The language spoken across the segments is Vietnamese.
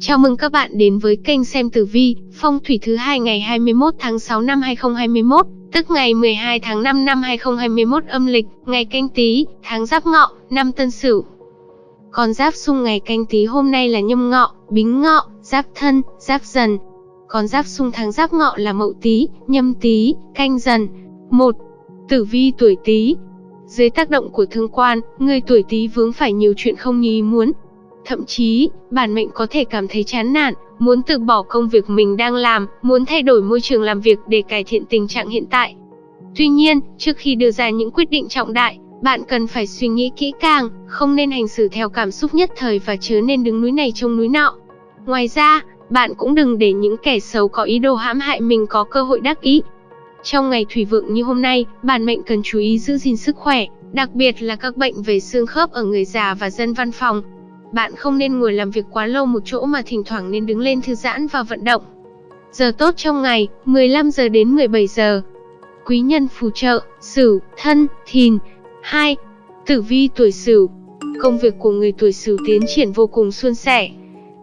Chào mừng các bạn đến với kênh xem tử vi, phong thủy thứ hai ngày 21 tháng 6 năm 2021, tức ngày 12 tháng 5 năm 2021 âm lịch, ngày canh tí, tháng giáp ngọ, năm tân sửu. Con giáp xung ngày canh tí hôm nay là nhâm ngọ, bính ngọ, giáp thân, giáp dần. Con giáp xung tháng giáp ngọ là mậu tí, nhâm tí, canh dần. 1. Tử vi tuổi tí, dưới tác động của thương quan, người tuổi Tý vướng phải nhiều chuyện không như ý muốn. Thậm chí, bản mệnh có thể cảm thấy chán nản, muốn từ bỏ công việc mình đang làm, muốn thay đổi môi trường làm việc để cải thiện tình trạng hiện tại. Tuy nhiên, trước khi đưa ra những quyết định trọng đại, bạn cần phải suy nghĩ kỹ càng, không nên hành xử theo cảm xúc nhất thời và chớ nên đứng núi này trông núi nọ. Ngoài ra, bạn cũng đừng để những kẻ xấu có ý đồ hãm hại mình có cơ hội đắc ý, trong ngày thủy vượng như hôm nay, bản mệnh cần chú ý giữ gìn sức khỏe, đặc biệt là các bệnh về xương khớp ở người già và dân văn phòng. Bạn không nên ngồi làm việc quá lâu một chỗ mà thỉnh thoảng nên đứng lên thư giãn và vận động. Giờ tốt trong ngày, 15 giờ đến 17 giờ. Quý nhân phù trợ, Sửu, Thân, Thìn. 2. Tử vi tuổi Sửu. Công việc của người tuổi Sửu tiến triển vô cùng suôn sẻ,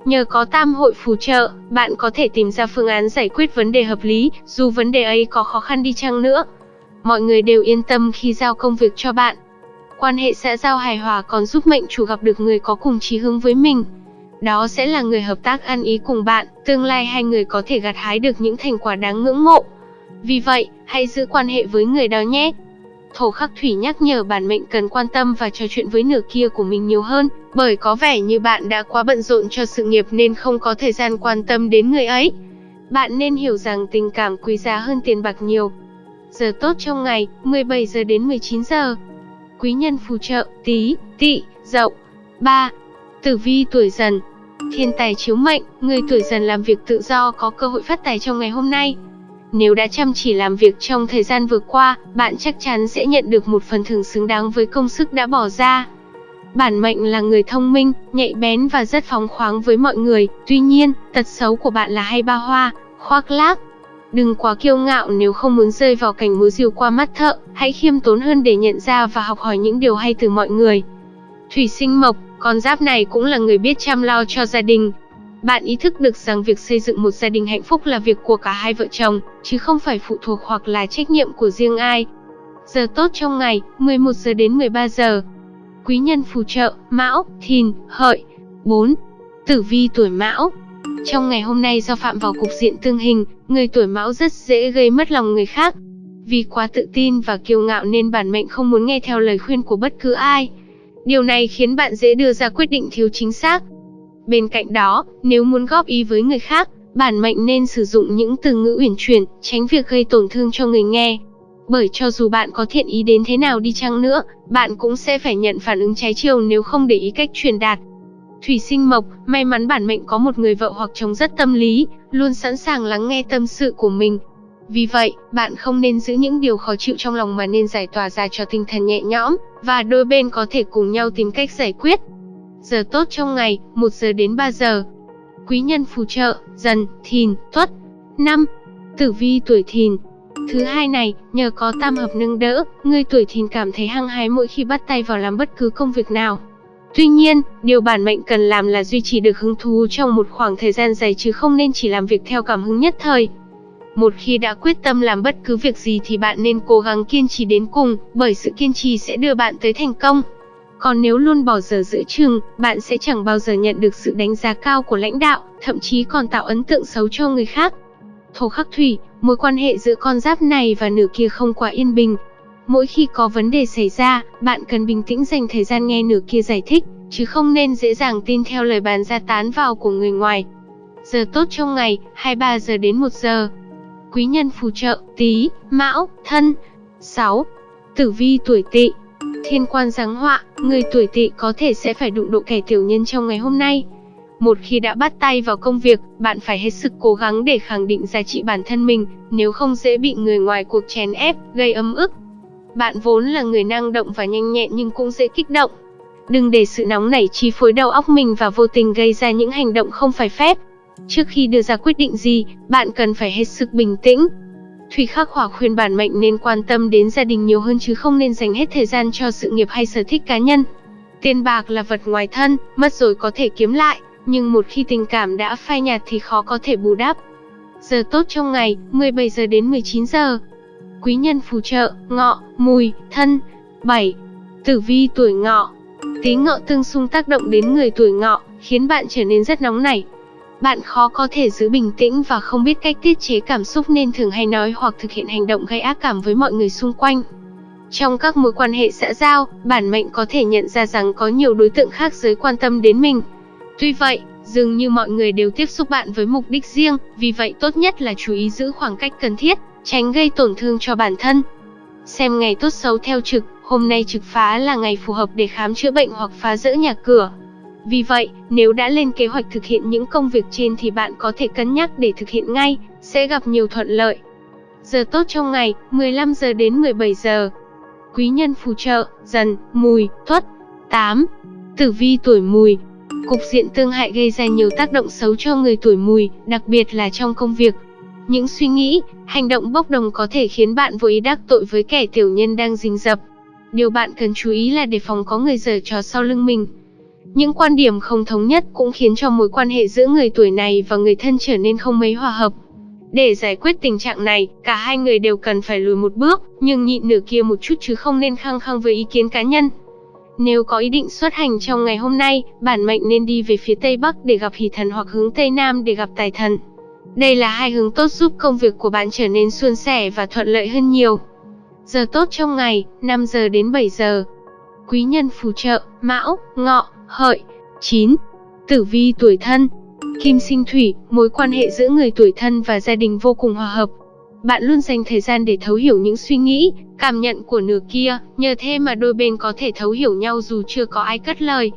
Nhờ có tam hội phù trợ, bạn có thể tìm ra phương án giải quyết vấn đề hợp lý, dù vấn đề ấy có khó khăn đi chăng nữa. Mọi người đều yên tâm khi giao công việc cho bạn. Quan hệ xã giao hài hòa còn giúp mệnh chủ gặp được người có cùng chí hướng với mình. Đó sẽ là người hợp tác ăn ý cùng bạn, tương lai hai người có thể gặt hái được những thành quả đáng ngưỡng mộ. Vì vậy, hãy giữ quan hệ với người đó nhé. Thổ khắc thủy nhắc nhở bản mệnh cần quan tâm và trò chuyện với nửa kia của mình nhiều hơn, bởi có vẻ như bạn đã quá bận rộn cho sự nghiệp nên không có thời gian quan tâm đến người ấy. Bạn nên hiểu rằng tình cảm quý giá hơn tiền bạc nhiều. Giờ tốt trong ngày, 17 giờ đến 19 giờ. Quý nhân phù trợ, tí, tỵ, dậu. 3. Tử vi tuổi dần. Thiên tài chiếu mệnh, người tuổi dần làm việc tự do có cơ hội phát tài trong ngày hôm nay. Nếu đã chăm chỉ làm việc trong thời gian vừa qua, bạn chắc chắn sẽ nhận được một phần thưởng xứng đáng với công sức đã bỏ ra. Bản mệnh là người thông minh, nhạy bén và rất phóng khoáng với mọi người, tuy nhiên, tật xấu của bạn là hay ba hoa, khoác lác. Đừng quá kiêu ngạo nếu không muốn rơi vào cảnh múa rìu qua mắt thợ, hãy khiêm tốn hơn để nhận ra và học hỏi những điều hay từ mọi người. Thủy sinh mộc, con giáp này cũng là người biết chăm lo cho gia đình, bạn ý thức được rằng việc xây dựng một gia đình hạnh phúc là việc của cả hai vợ chồng, chứ không phải phụ thuộc hoặc là trách nhiệm của riêng ai. Giờ tốt trong ngày, 11 giờ đến 13 giờ. Quý nhân phù trợ, Mão, Thìn, Hợi. 4. Tử vi tuổi Mão. Trong ngày hôm nay do phạm vào cục diện tương hình, người tuổi Mão rất dễ gây mất lòng người khác. Vì quá tự tin và kiêu ngạo nên bản mệnh không muốn nghe theo lời khuyên của bất cứ ai. Điều này khiến bạn dễ đưa ra quyết định thiếu chính xác, Bên cạnh đó, nếu muốn góp ý với người khác, bản mệnh nên sử dụng những từ ngữ uyển chuyển, tránh việc gây tổn thương cho người nghe. Bởi cho dù bạn có thiện ý đến thế nào đi chăng nữa, bạn cũng sẽ phải nhận phản ứng trái chiều nếu không để ý cách truyền đạt. Thủy sinh mộc, may mắn bản mệnh có một người vợ hoặc chồng rất tâm lý, luôn sẵn sàng lắng nghe tâm sự của mình. Vì vậy, bạn không nên giữ những điều khó chịu trong lòng mà nên giải tỏa ra cho tinh thần nhẹ nhõm, và đôi bên có thể cùng nhau tìm cách giải quyết. Giờ tốt trong ngày, 1 giờ đến 3 giờ. Quý nhân phù trợ, dần, thìn, tuất. 5. Tử vi tuổi thìn. Thứ hai này, nhờ có tam hợp nâng đỡ, người tuổi thìn cảm thấy hăng hái mỗi khi bắt tay vào làm bất cứ công việc nào. Tuy nhiên, điều bản mệnh cần làm là duy trì được hứng thú trong một khoảng thời gian dài chứ không nên chỉ làm việc theo cảm hứng nhất thời. Một khi đã quyết tâm làm bất cứ việc gì thì bạn nên cố gắng kiên trì đến cùng, bởi sự kiên trì sẽ đưa bạn tới thành công. Còn nếu luôn bỏ giờ giữa chừng, bạn sẽ chẳng bao giờ nhận được sự đánh giá cao của lãnh đạo, thậm chí còn tạo ấn tượng xấu cho người khác. Thổ khắc thủy, mối quan hệ giữa con giáp này và nửa kia không quá yên bình. Mỗi khi có vấn đề xảy ra, bạn cần bình tĩnh dành thời gian nghe nửa kia giải thích, chứ không nên dễ dàng tin theo lời bàn ra tán vào của người ngoài. Giờ tốt trong ngày, 23 giờ đến 1 giờ. Quý nhân phù trợ, tí, mão, thân. 6. Tử vi tuổi tỵ Thiên quan giáng họa, người tuổi tỵ có thể sẽ phải đụng độ kẻ tiểu nhân trong ngày hôm nay. Một khi đã bắt tay vào công việc, bạn phải hết sức cố gắng để khẳng định giá trị bản thân mình, nếu không dễ bị người ngoài cuộc chèn ép, gây ấm ức. Bạn vốn là người năng động và nhanh nhẹn nhưng cũng dễ kích động. Đừng để sự nóng nảy chi phối đầu óc mình và vô tình gây ra những hành động không phải phép. Trước khi đưa ra quyết định gì, bạn cần phải hết sức bình tĩnh, Thủy Khắc Hỏa khuyên bản mệnh nên quan tâm đến gia đình nhiều hơn chứ không nên dành hết thời gian cho sự nghiệp hay sở thích cá nhân. Tiền bạc là vật ngoài thân, mất rồi có thể kiếm lại, nhưng một khi tình cảm đã phai nhạt thì khó có thể bù đắp. Giờ tốt trong ngày, 17 giờ đến 19 giờ. Quý nhân phù trợ, ngọ, mùi, thân. 7. Tử vi tuổi ngọ. Tí ngọ tương xung tác động đến người tuổi ngọ, khiến bạn trở nên rất nóng nảy. Bạn khó có thể giữ bình tĩnh và không biết cách tiết chế cảm xúc nên thường hay nói hoặc thực hiện hành động gây ác cảm với mọi người xung quanh. Trong các mối quan hệ xã giao, bản mệnh có thể nhận ra rằng có nhiều đối tượng khác giới quan tâm đến mình. Tuy vậy, dường như mọi người đều tiếp xúc bạn với mục đích riêng, vì vậy tốt nhất là chú ý giữ khoảng cách cần thiết, tránh gây tổn thương cho bản thân. Xem ngày tốt xấu theo trực, hôm nay trực phá là ngày phù hợp để khám chữa bệnh hoặc phá rỡ nhà cửa. Vì vậy, nếu đã lên kế hoạch thực hiện những công việc trên thì bạn có thể cân nhắc để thực hiện ngay, sẽ gặp nhiều thuận lợi. Giờ tốt trong ngày, 15 giờ đến 17 giờ. Quý nhân phù trợ, dần, mùi, tuất. 8. Tử vi tuổi mùi, Cục diện tương hại gây ra nhiều tác động xấu cho người tuổi mùi, đặc biệt là trong công việc. Những suy nghĩ, hành động bốc đồng có thể khiến bạn vô ý đắc tội với kẻ tiểu nhân đang rình rập. Điều bạn cần chú ý là đề phòng có người giở trò sau lưng mình. Những quan điểm không thống nhất cũng khiến cho mối quan hệ giữa người tuổi này và người thân trở nên không mấy hòa hợp. Để giải quyết tình trạng này, cả hai người đều cần phải lùi một bước, nhưng nhịn nửa kia một chút chứ không nên khăng khăng với ý kiến cá nhân. Nếu có ý định xuất hành trong ngày hôm nay, bản mệnh nên đi về phía Tây Bắc để gặp hỷ thần hoặc hướng Tây Nam để gặp tài thần. Đây là hai hướng tốt giúp công việc của bạn trở nên suôn sẻ và thuận lợi hơn nhiều. Giờ tốt trong ngày, 5 giờ đến 7 giờ. Quý nhân phù trợ, Mão, Ngọ, Hợi. 9. Tử vi tuổi thân. Kim sinh thủy, mối quan hệ giữa người tuổi thân và gia đình vô cùng hòa hợp, bạn luôn dành thời gian để thấu hiểu những suy nghĩ, cảm nhận của nửa kia, nhờ thế mà đôi bên có thể thấu hiểu nhau dù chưa có ai cất lời.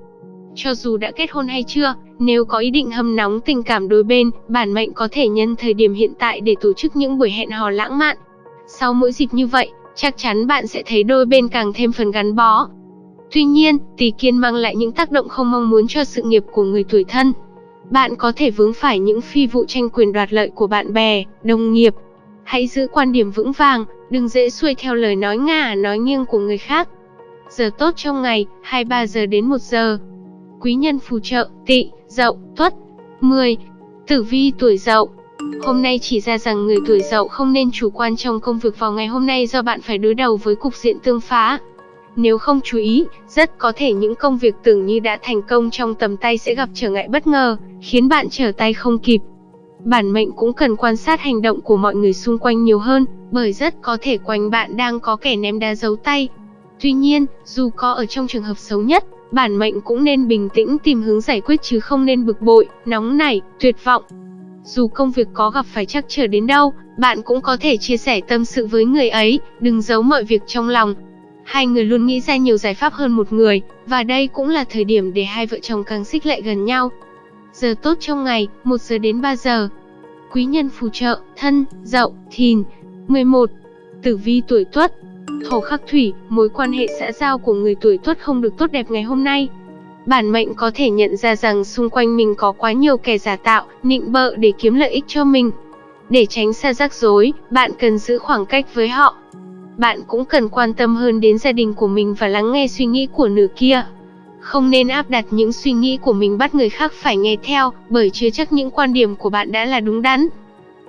Cho dù đã kết hôn hay chưa, nếu có ý định hâm nóng tình cảm đôi bên, bản mệnh có thể nhân thời điểm hiện tại để tổ chức những buổi hẹn hò lãng mạn. Sau mỗi dịp như vậy, chắc chắn bạn sẽ thấy đôi bên càng thêm phần gắn bó. Tuy nhiên, tỷ kiên mang lại những tác động không mong muốn cho sự nghiệp của người tuổi thân. Bạn có thể vướng phải những phi vụ tranh quyền đoạt lợi của bạn bè, đồng nghiệp, Hãy giữ quan điểm vững vàng, đừng dễ xuôi theo lời nói ngả nói nghiêng của người khác. Giờ tốt trong ngày, 23 giờ đến 1 giờ. Quý nhân phù trợ, tỵ, dậu, tuất. 10. Tử vi tuổi dậu Hôm nay chỉ ra rằng người tuổi dậu không nên chủ quan trong công việc vào ngày hôm nay do bạn phải đối đầu với cục diện tương phá. Nếu không chú ý, rất có thể những công việc tưởng như đã thành công trong tầm tay sẽ gặp trở ngại bất ngờ, khiến bạn trở tay không kịp. Bản mệnh cũng cần quan sát hành động của mọi người xung quanh nhiều hơn, bởi rất có thể quanh bạn đang có kẻ ném đá giấu tay. Tuy nhiên, dù có ở trong trường hợp xấu nhất, bản mệnh cũng nên bình tĩnh tìm hướng giải quyết chứ không nên bực bội, nóng nảy, tuyệt vọng. Dù công việc có gặp phải trắc trở đến đâu, bạn cũng có thể chia sẻ tâm sự với người ấy, đừng giấu mọi việc trong lòng. Hai người luôn nghĩ ra nhiều giải pháp hơn một người, và đây cũng là thời điểm để hai vợ chồng càng xích lại gần nhau. Giờ tốt trong ngày, 1 giờ đến 3 giờ. Quý nhân phù trợ, thân, dậu, thìn. 11. Tử vi tuổi tuất Thổ khắc thủy, mối quan hệ xã giao của người tuổi tuất không được tốt đẹp ngày hôm nay. Bản mệnh có thể nhận ra rằng xung quanh mình có quá nhiều kẻ giả tạo, nịnh bợ để kiếm lợi ích cho mình. Để tránh xa rắc rối, bạn cần giữ khoảng cách với họ. Bạn cũng cần quan tâm hơn đến gia đình của mình và lắng nghe suy nghĩ của nửa kia. Không nên áp đặt những suy nghĩ của mình bắt người khác phải nghe theo, bởi chưa chắc những quan điểm của bạn đã là đúng đắn.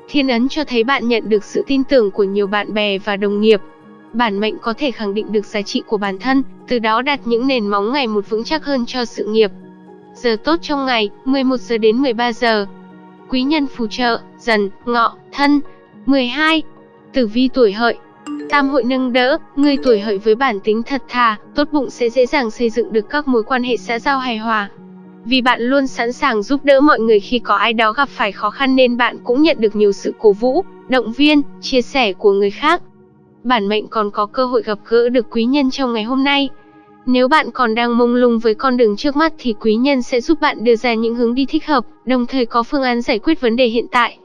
Thiên ấn cho thấy bạn nhận được sự tin tưởng của nhiều bạn bè và đồng nghiệp. Bản mệnh có thể khẳng định được giá trị của bản thân, từ đó đặt những nền móng ngày một vững chắc hơn cho sự nghiệp. Giờ tốt trong ngày, 11 giờ đến 13 giờ. Quý nhân phù trợ, dần, ngọ, thân. 12. Tử vi tuổi hợi, Tam hội nâng đỡ, người tuổi hợi với bản tính thật thà, tốt bụng sẽ dễ dàng xây dựng được các mối quan hệ xã giao hài hòa. Vì bạn luôn sẵn sàng giúp đỡ mọi người khi có ai đó gặp phải khó khăn nên bạn cũng nhận được nhiều sự cổ vũ, động viên, chia sẻ của người khác. Bản mệnh còn có cơ hội gặp gỡ được quý nhân trong ngày hôm nay. Nếu bạn còn đang mông lung với con đường trước mắt thì quý nhân sẽ giúp bạn đưa ra những hướng đi thích hợp, đồng thời có phương án giải quyết vấn đề hiện tại.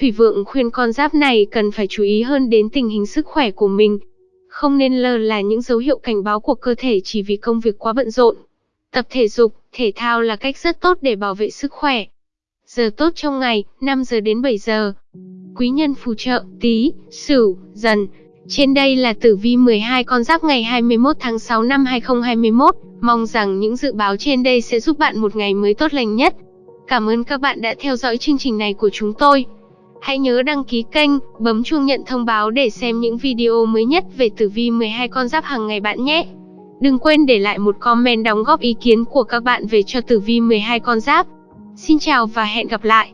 Thủy vượng khuyên con giáp này cần phải chú ý hơn đến tình hình sức khỏe của mình. Không nên lơ là những dấu hiệu cảnh báo của cơ thể chỉ vì công việc quá bận rộn. Tập thể dục, thể thao là cách rất tốt để bảo vệ sức khỏe. Giờ tốt trong ngày, 5 giờ đến 7 giờ. Quý nhân phù trợ, tí, sửu, dần. Trên đây là tử vi 12 con giáp ngày 21 tháng 6 năm 2021. Mong rằng những dự báo trên đây sẽ giúp bạn một ngày mới tốt lành nhất. Cảm ơn các bạn đã theo dõi chương trình này của chúng tôi. Hãy nhớ đăng ký kênh, bấm chuông nhận thông báo để xem những video mới nhất về tử vi 12 con giáp hàng ngày bạn nhé. Đừng quên để lại một comment đóng góp ý kiến của các bạn về cho tử vi 12 con giáp. Xin chào và hẹn gặp lại.